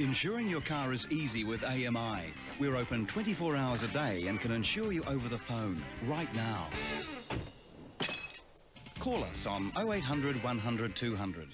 Insuring your car is easy with AMI. We're open 24 hours a day and can insure you over the phone right now. Call us on 0800 100 200.